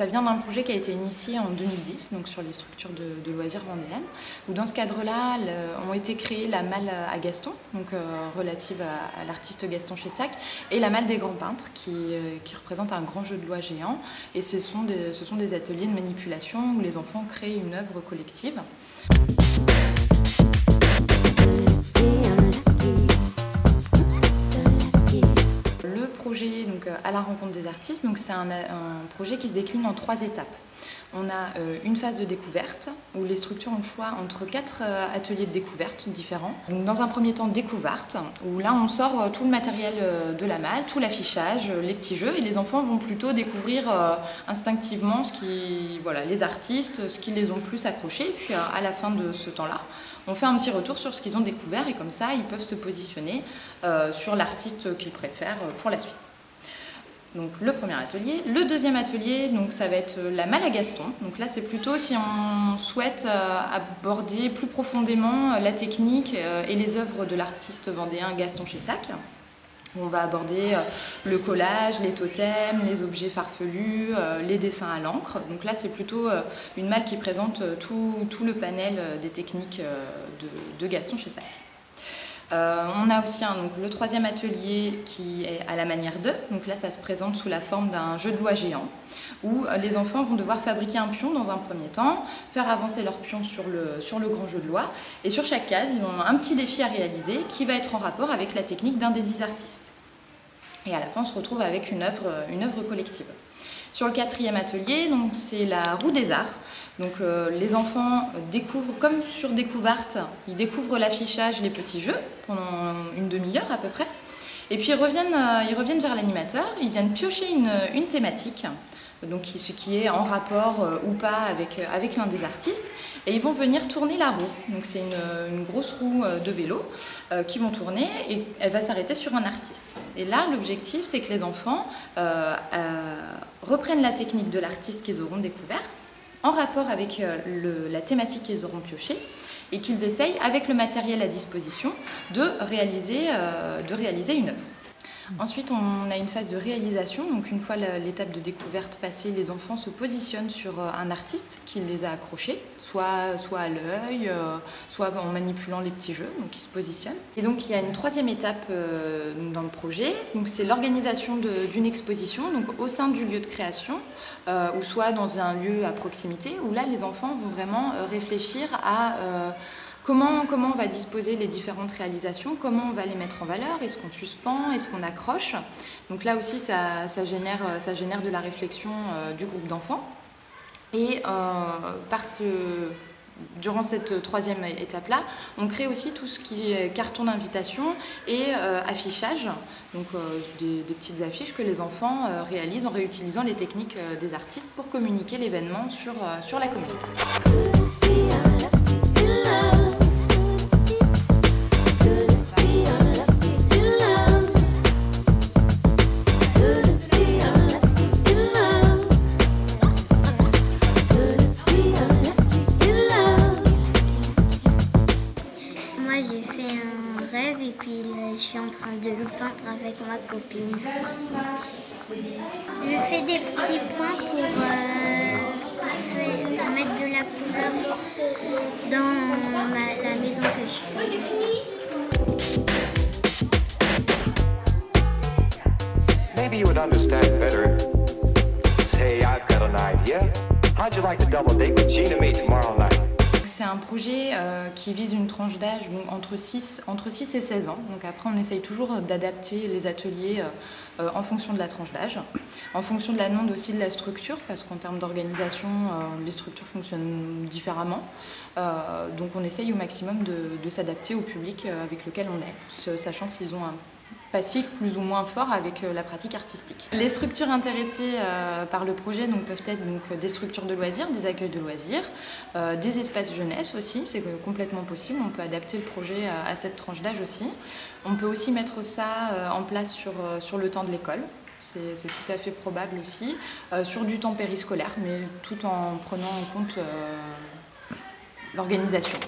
ça vient d'un projet qui a été initié en 2010, donc sur les structures de, loisirs vendéennes, où dans ce cadre-là ont été créées la malle à Gaston, donc relative à, l'artiste Gaston Chessac, et la malle des grands peintres, qui, qui représente un grand jeu de loi géant, et ce sont, ce sont des ateliers de manipulation où les enfants créent une œuvre collective. La rencontre des artistes. Donc c'est un, projet qui se décline en trois étapes. On a euh, une phase de découverte où les structures ont le choix entre quatre euh, ateliers de découverte différents. Donc, dans un premier temps, découverte, où là on sort tout le matériel de la malle, tout l'affichage, les petits jeux, et les enfants vont plutôt découvrir instinctivement ce qui, voilà, les artistes, ce qui les ont plus accrochés. Puis à la fin de ce temps-là, on fait un petit retour sur ce qu'ils ont découvert et comme ça ils peuvent se positionner sur l'artiste qu'ils préfèrent pour la suite. Donc le premier atelier. Le deuxième atelier, donc ça va être euh, la malle à Gaston. Donc là c'est plutôt si on souhaite euh, aborder plus profondément euh, la technique et les œuvres de l'artiste vendéen Gaston Chessac. On va aborder le collage, les totems, les objets farfelus, les dessins à l'encre. Donc là, c'est plutôt une malle qui présente tout, le panel des techniques de, de Gaston Chessac. Euh, on a aussi le troisième atelier qui est à la manière de. Donc là, ça se présente sous la forme d'un jeu de loi géant où euh, les enfants vont devoir fabriquer un pion dans un premier temps, faire avancer leur pion sur le, grand jeu de loi. Et sur chaque case, ils ont un petit défi à réaliser qui va être en rapport avec la technique d'un des artistes. Et à la fin, on se retrouve avec une œuvre, une œuvre collective. Sur le quatrième atelier, c'est la roue des arts. Donc euh, les enfants découvrent, comme sur découverte, ils découvrent l'affichage, les petits jeux, pendant une demi-heure à peu près. Et puis ils reviennent, euh, vers l'animateur, ils viennent piocher une, thématique, donc ce qui est en rapport euh, ou pas avec, avec l'un des artistes, et ils vont venir tourner la roue. Donc c'est une, grosse roue de vélo qui vont tourner et elle va s'arrêter sur un artiste. Et là, l'objectif, c'est que les enfants reprennent la technique de l'artiste qu'ils auront découvert, en rapport avec euh, la thématique qu'ils auront pioché et qu'ils essayent, avec le matériel à disposition, euh, de réaliser une œuvre. Ensuite, on a une phase de réalisation. Donc, une fois l'étape de découverte passée, les enfants se positionnent sur euh, un artiste qui les a accrochés, soit, à l'œil, euh, soit en manipulant les petits jeux, donc ils se positionnent. Et donc, il y a une troisième étape euh, dans le projet. C'est l'organisation d'une exposition au sein du lieu de création, ou soit dans un lieu à proximité, où là, les enfants vont vraiment réfléchir à Comment, on va disposer les différentes réalisations, comment on va les mettre en valeur, est-ce qu'on suspend, est-ce qu'on accroche? Donc là aussi, ça, génère, ça génère de la réflexion euh, du groupe d'enfants. Et euh, durant cette troisième étape-là, on crée aussi tout ce qui est carton d'invitation et euh, affichage, donc des, petites affiches que les enfants réalisent en réutilisant les techniques des artistes pour communiquer l'événement sur, sur la commune. Je fais des petits points pour euh, mettre de la couleur dans la maison que je fais. Maybe you would understand better. Say, I've got an idea. How'd you like to double date with Gina me tomorrow night? C'est un projet euh, qui vise une tranche d'âge entre 6, entre 6 et 16 ans. Donc après, on essaye toujours d'adapter les ateliers euh, euh, en fonction de la tranche d'âge, en fonction de la demande aussi de la structure, parce qu'en termes d'organisation, les structures fonctionnent différemment. donc on essaye au maximum de, de s'adapter au public avec lequel on est, sachant s'ils ont un passif plus ou moins fort avec euh, la pratique artistique. Les structures intéressées euh, par le projet peuvent être des structures de loisirs, des accueils de loisirs, euh, des espaces jeunesse aussi, c'est complètement possible, on peut adapter le projet à, cette tranche d'âge aussi. On peut aussi mettre ça en place sur, sur le temps de l'école, c'est tout à fait probable aussi, sur du temps périscolaire, mais tout en prenant en compte l'organisation.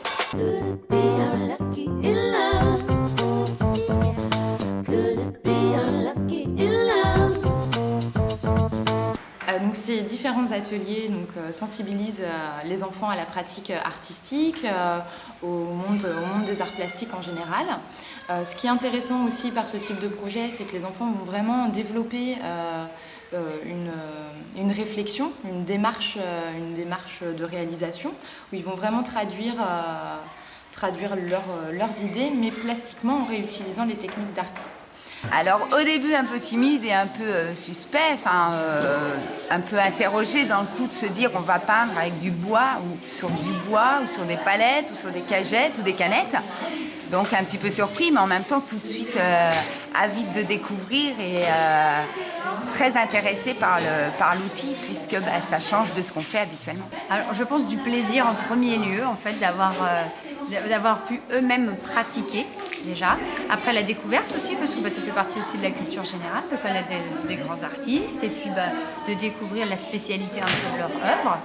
Différents ateliers donc, sensibilisent les enfants à la pratique artistique, au, monde, des arts plastiques en général. ce qui est intéressant aussi par ce type de projet, c'est que les enfants vont vraiment développer une, réflexion, une démarche, de réalisation, où ils vont vraiment traduire traduire leurs idées, mais plastiquement en réutilisant les techniques d'artistes. Alors au début un peu timide et un peu euh, suspect, enfin euh, un peu interrogé dans le coup de se dire on va peindre avec du bois ou sur du bois ou sur des palettes ou sur des cagettes ou des canettes. Donc un petit peu surpris mais en même temps tout de suite euh, avide de découvrir et très intéressé par l'outil par puisque bah, ça change de ce qu'on fait habituellement. Alors je pense du plaisir en premier lieu en fait d'avoir d'avoir pu eux-mêmes pratiquer déjà. Après la découverte aussi, parce que bah, ça fait partie aussi de la culture générale, de connaître des, grands artistes et puis bah, de découvrir la spécialité un peu de leur œuvre.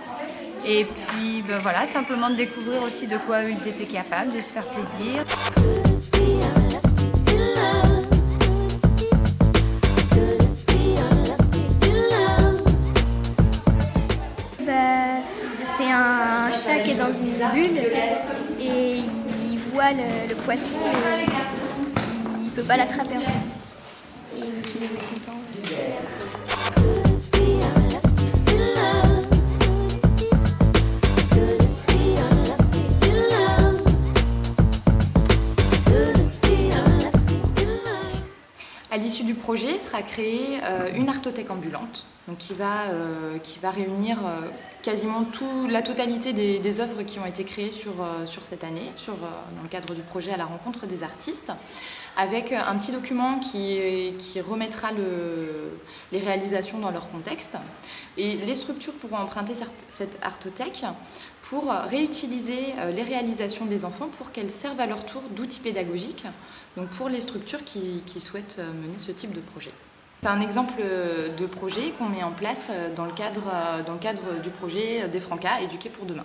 Et puis bah, voilà, simplement de découvrir aussi de quoi ils étaient capables, de se faire plaisir. c'est un chat qui est dans une bulle voit le, poisson et il peut pas l'attraper en fait. Et donc il est content. Projet sera créée euh, une artothèque ambulante donc qui, va, euh, qui va réunir euh, quasiment tout, la totalité des, œuvres qui ont été créées sur, sur cette année, sur, dans le cadre du projet à la rencontre des artistes, avec un petit document qui, qui remettra le, les réalisations dans leur contexte. Et les structures pourront emprunter cette artothèque pour réutiliser les réalisations des enfants pour qu'elles servent à leur tour d'outils pédagogiques donc pour les structures qui, souhaitent euh, mener ce type projet. C'est un exemple euh, de projet qu'on met en place euh, dans le cadre, cadre du projet des Francas éduqués pour demain.